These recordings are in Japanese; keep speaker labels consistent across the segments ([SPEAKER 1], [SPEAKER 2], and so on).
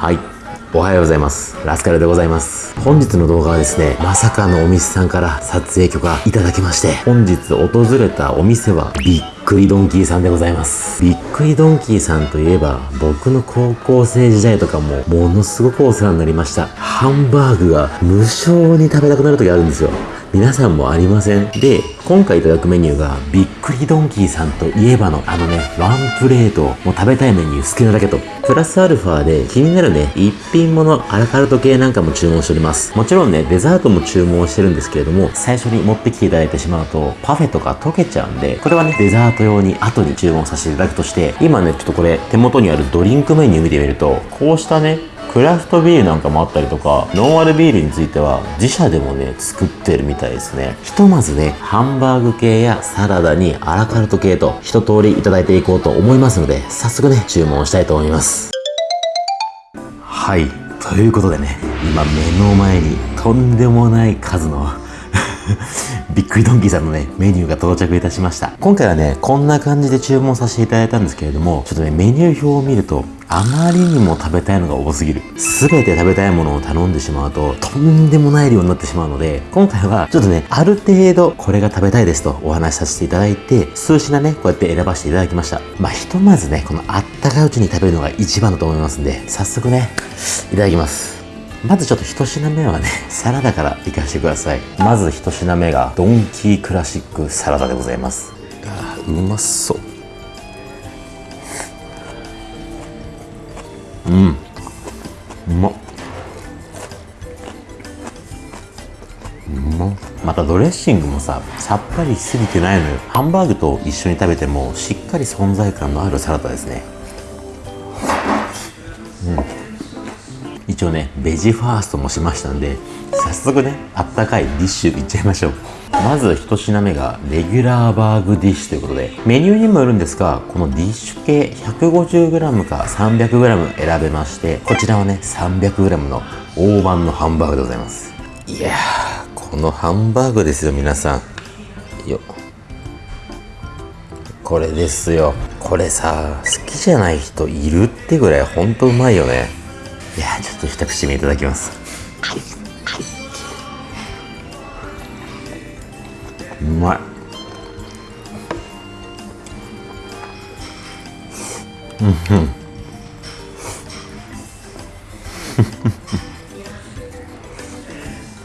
[SPEAKER 1] はい。おはようございます。ラスカルでございます。本日の動画はですね、まさかのお店さんから撮影許可いただきまして、本日訪れたお店はびっくりドンキーさんでございます。びっくりドンキーさんといえば、僕の高校生時代とかもものすごくお世話になりました。ハンバーグが無償に食べたくなる時あるんですよ。皆さんもありませんで、今回いただくメニューが、びっくりドンキーさんといえばの、あのね、ワンプレート、もう食べたいメニュー好きなだけと、プラスアルファで気になるね、一品物アラカルト系なんかも注文しております。もちろんね、デザートも注文してるんですけれども、最初に持ってきていただいてしまうと、パフェとか溶けちゃうんで、これはね、デザート用に後に注文させていただくとして、今ね、ちょっとこれ、手元にあるドリンクメニュー見てみると、こうしたね、クラフトビールなんかもあったりとか、ノンアルビールについては自社でもね、作ってるみたいですね。ひとまずね、ハンバーグ系やサラダにアラカルト系と一通りいただいていこうと思いますので、早速ね、注文したいと思います。はい。ということでね、今目の前にとんでもない数のびっくりドンキーさんのね、メニューが到着いたしました。今回はね、こんな感じで注文させていただいたんですけれども、ちょっとね、メニュー表を見ると、あまりにも食べたいのが多すぎる。すべて食べたいものを頼んでしまうと、とんでもない量になってしまうので、今回はちょっとね、ある程度これが食べたいですとお話しさせていただいて、数品ね、こうやって選ばせていただきました。まあ、ひとまずね、このあったかいうちに食べるのが一番だと思いますんで、早速ね、いただきます。まずちょっと一品目はね、サラダからいかしてください。まず一品目が、ドンキークラシックサラダでございます。あーうまそう。うん。うまっ。うまっまたドレッシングもさ、さっぱりしすぎてないのよ。ハンバーグと一緒に食べても、しっかり存在感のあるサラダですね。一応ねベジファーストもしましたんで早速ねあったかいディッシュいっちゃいましょう。まず一品目がレギュラーバーグディッシュということでメニューにもよるんですがこのディッシュ系 150g か 300g 選べましてこちらはね 300g の大判のハンバーグでございます。いやーこのハンバーグですよ皆さん。よ。っこれですよ。これさ好きじゃない人いるってぐらいほんとうまいよね。いやちょっと一口目いただきます。うまい。うんうん。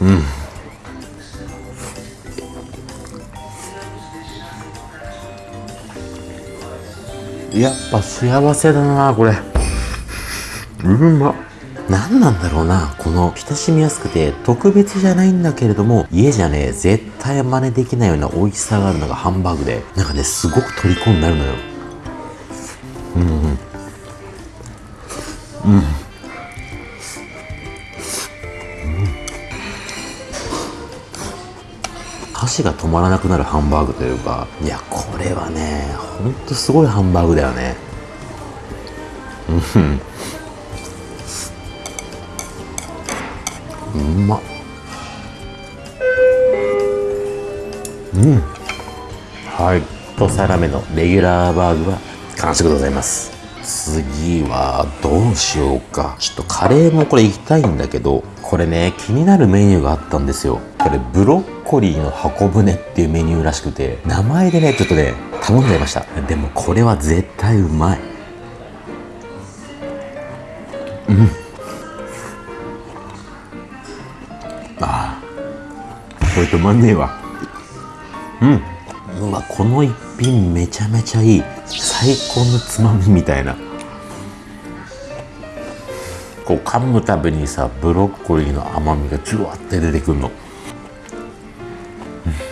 [SPEAKER 1] うん。やっぱ幸せだなこれ。うまっ。何なんだろうなこの親しみやすくて特別じゃないんだけれども家じゃね絶対真似できないような美味しさがあるのがハンバーグでなんかねすごく虜になるのよ。うん、うん。うん。箸が止まらなくなるハンバーグというかいやこれはねほんとすごいハンバーグだよね。うん。まうん。はい。一皿目のレギュラーバーグは完食でございます。次はどうしようか。ちょっとカレーもこれ行きたいんだけどこれね気になるメニューがあったんですよ。これブロッコリーの箱舟っていうメニューらしくて名前でねちょっとね頼んじゃいました。でもこれは絶対うまい。あこれ止まんねえわ。うん。うわこの一品めちゃめちゃいい。最高のつまみみたいな。こう噛むたびにさブロッコリーの甘みがジュワって出てくるの。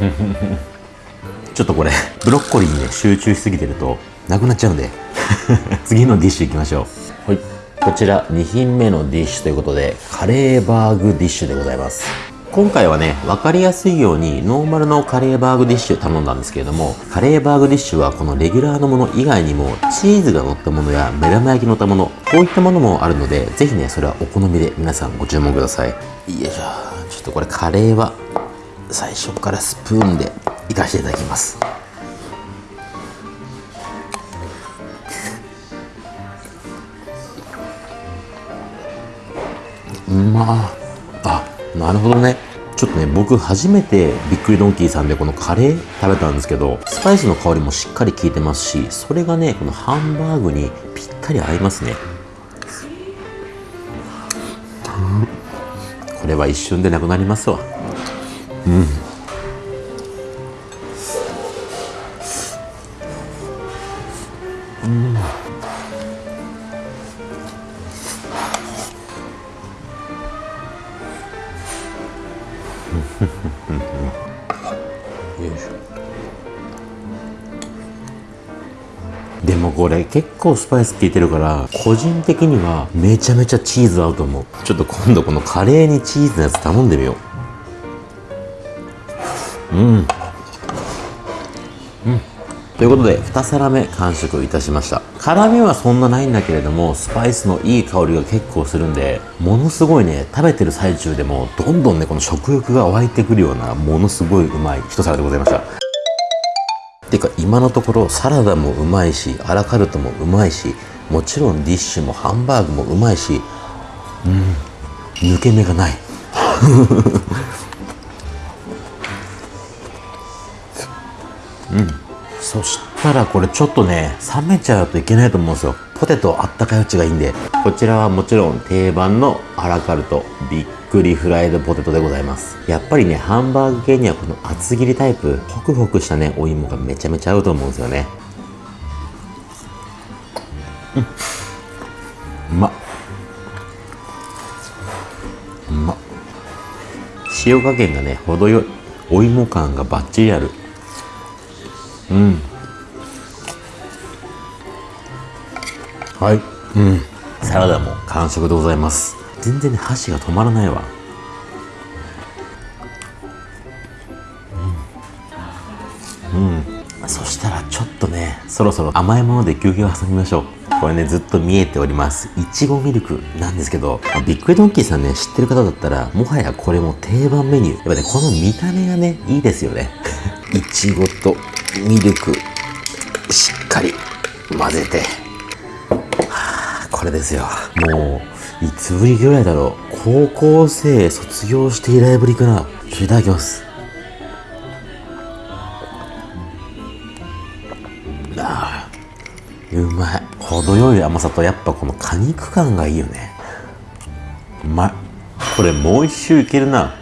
[SPEAKER 1] ちょっとこれブロッコリーにね集中しすぎてるとなくなっちゃうんで。次のディッシュいきましょう。こちら2品目のディッシュということでカレーバーグディッシュでございます今回はね、分かりやすいようにノーマルのカレーバーグディッシュ頼んだんですけれども、カレーバーグディッシュはこのレギュラーのもの以外にも、チーズが乗ったものや目玉焼き乗ったもの、こういったものもあるので、ぜひね、それはお好みで皆さんご注文ください。よいしょ。ちょっとこれカレーは、最初からスプーンでいかせていただきます。まあなるほどね。ちょっとね僕初めてびっくりドンキーさんでこのカレー食べたんですけどスパイスの香りもしっかり効いてますしそれがねこのハンバーグにぴったり合いますね。これは一瞬でなくなりますわ。うん。うん。もこれ結構スパイス効いてるから個人的にはめちゃめちゃチーズ合うと思う。ちょっと今度このカレーにチーズのやつ頼んでみよう。うん。うん。ということで2皿目完食いたしました。辛みはそんなないんだけれどもスパイスのいい香りが結構するんでものすごいね食べてる最中でもどんどんねこの食欲が湧いてくるようなものすごいうまい一皿でございました。てか今のところサラダもうまいしアラカルトもうまいしもちろんディッシュもハンバーグもうまいしうん。抜け目がない。うん。そしたらこれちょっとね冷めちゃうといけないと思うんですよ。ポテトあったかいうちがいいんで。こちらはもちろん定番のアラカルトびっくりフライドポテトでございます。やっぱりねハンバーグ系にはこの厚切りタイプホクホクしたねお芋がめちゃめちゃ合うと思うんですよね。うん。うまっ。うまっ。塩加減がね程よい。お芋感がバッチリある。うん。はい。うん。サラダも完食でございます。全然ね箸が止まらないわ。うん、うん、そしたらちょっとねそろそろ甘いもので休憩を挟みましょう。これねずっと見えております。いちごミルクなんですけどビッグドンキーさんね知ってる方だったらもはやこれも定番メニュー。やっぱねこの見た目がねいいですよね。いちごとミルクしっかり混ぜて、はあ、これですよ。もういつぶりぐらいだろう。高校生卒業して以来ぶりかな。いただきます。あうまい。程よい甘さとやっぱこの果肉感がいいよね。うまい。これもう一周いけるな。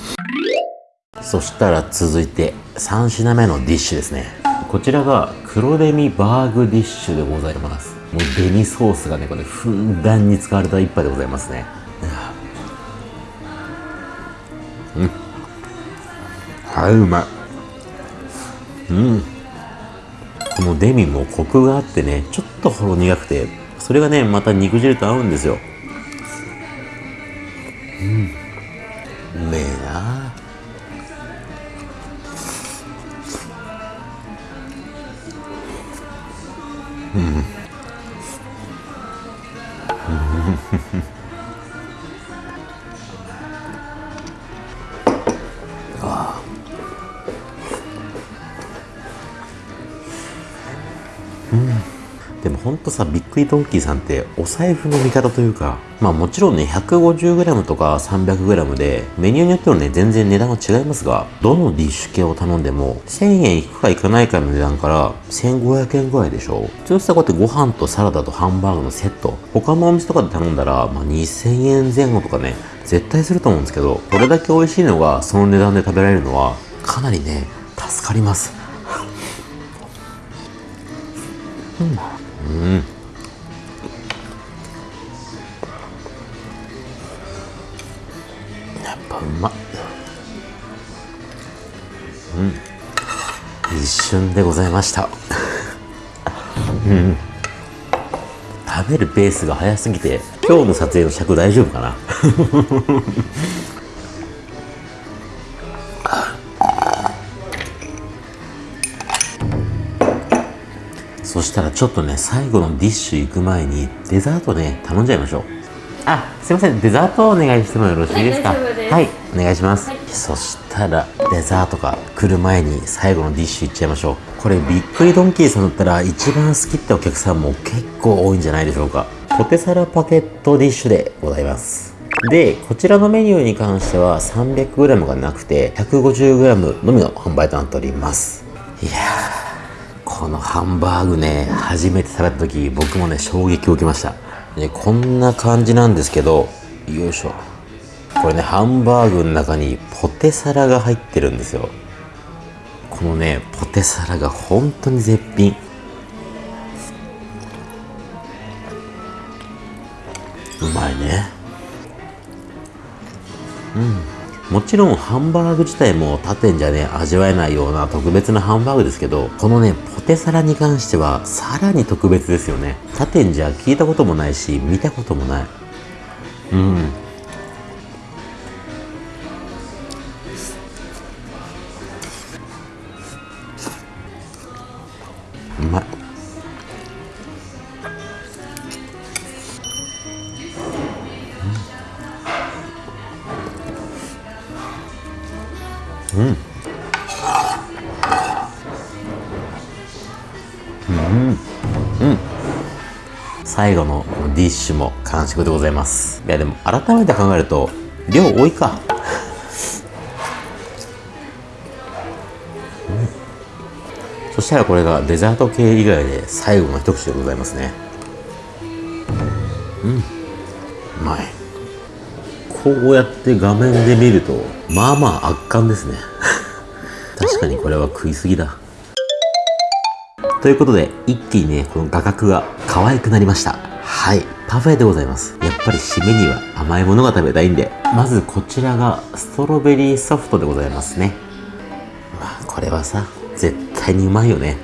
[SPEAKER 1] そしたら続いて3品目のディッシュですね。こちらが黒デミバーグディッシュでございます。もうデミソースがねこれふんだんに使われた一杯でございますね。うん。はいうまい。うん。このデミもコクがあってねちょっとほろ苦くてそれがねまた肉汁と合うんですよ。うんでもほんとさびっくりドンキーさんってお財布の味方というかまあもちろんね 150g とか 300g でメニューによってはね全然値段は違いますがどのディッシュ系を頼んでも1000円いくかいかないかの値段から1500円ぐらいでしょ。普通さこうやってご飯とサラダとハンバーグのセット。他のお店とかで頼んだら、まあ、2000円前後とかね絶対すると思うんですけどこれだけ美味しいのがその値段で食べられるのはかなりね助かります。うん。やっぱうま。っうん。一瞬でございました。うん。食べるペースが早すぎて今日の撮影の尺大丈夫かな？そしたらちょっとね最後のディッシュ行く前にデザートね頼んじゃいましょう。あすいません。デザートをお願いしてもよろしいですか？
[SPEAKER 2] はい
[SPEAKER 1] お願いします、そしたらデザートが来る前に最後のディッシュいっちゃいましょう。これびっくりドンキーさんだったら一番好きってお客さんも結構多いんじゃないでしょうか。ポテサラパケットディッシュでございます。で、こちらのメニューに関しては 300g がなくて 150g のみの販売となっております。いやー、このハンバーグね、初めて食べた時僕もね、衝撃を受けました。ね、こんな感じなんですけど、よいしょ。これね、ハンバーグの中にポテサラが入ってるんですよ。このね、ポテサラが本当に絶品。うまいね。うん。もちろんハンバーグ自体も他店じゃね味わえないような特別なハンバーグですけどこのねポテサラに関してはさらに特別ですよね。他店じゃ聞いたこともないし見たこともない。うん。うん。うん。うん。最後のディッシュも完食でございますいやでも改めて考えると量多いかそしたらこれがデザート系以外で最後の一口でございますねうん。うまいこうやって画面で見るとまあまあ圧巻ですね。確かにこれは食いすぎだ。ということで一気にねこの画角が可愛くなりました。はい。パフェでございます。やっぱり締めには甘いものが食べたいんで。まずこちらがストロベリーソフトでございますね。まあこれはさ絶対にうまいよね。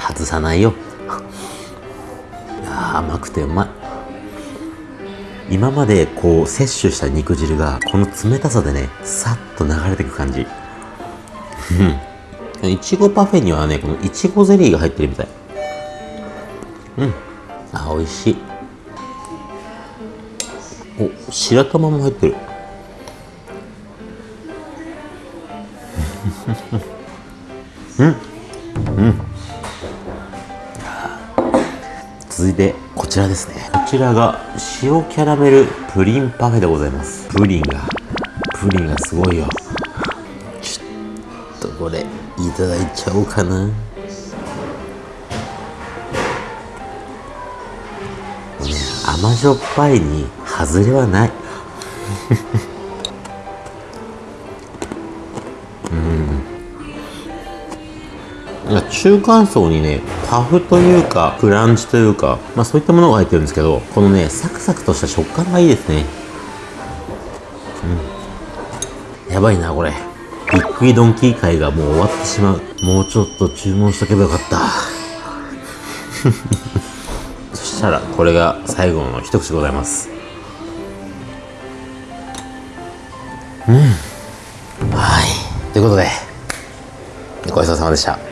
[SPEAKER 1] 外さないよ。いや甘くてうまい。今までこう摂取した肉汁がこの冷たさでねさっと流れていく感じ。うん。いちごパフェにはねこのいちごゼリーが入ってるみたい。うん。あ美味しい。お白玉も入ってる。うん。うん。続いてこちらですね。こちらが塩キャラメルプリンパフェでございます。プリンがプリンがすごいよ。ちょっとこれいただいちゃおうかな。甘じょっぱいに外れはない。中間層にねパフというかクランチというか、まあ、そういったものが入ってるんですけどこのねサクサクとした食感がいいですね。うん。やばいなこれ。びっくりドンキー会がもう終わってしまう。もうちょっと注文しとけばよかった。そしたらこれが最後の一口でございます。うん。はい。ということでごちそうさまでした。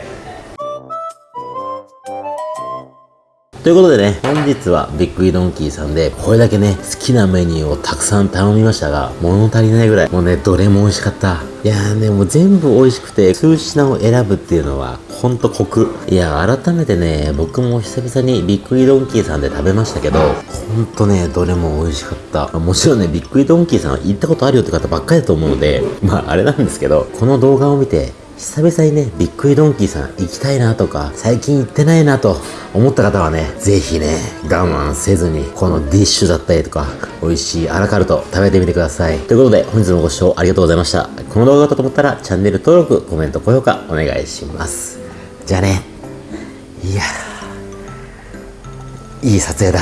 [SPEAKER 1] ということでね、本日はビッグイドンキーさんで、これだけね、好きなメニューをたくさん頼みましたが、物足りないぐらい、もうね、どれも美味しかった。いやーね、もう全部美味しくて、数品を選ぶっていうのは、ほんとコク。いや、改めてね、僕も久々にビッグイドンキーさんで食べましたけど、ほんとね、どれも美味しかった。もちろんね、ビッグイドンキーさん行ったことあるよって方ばっかりだと思うので、まあ、あれなんですけど、この動画を見て、久々にね、ビッグイドンキーさん行きたいなとか、最近行ってないなと思った方はね、ぜひね、我慢せずに、このディッシュだったりとか、美味しいアラカルト食べてみてください。ということで、本日もご視聴ありがとうございました。この動画がと思ったら、チャンネル登録、コメント、高評価お願いします。じゃあね。いやいい撮影だ。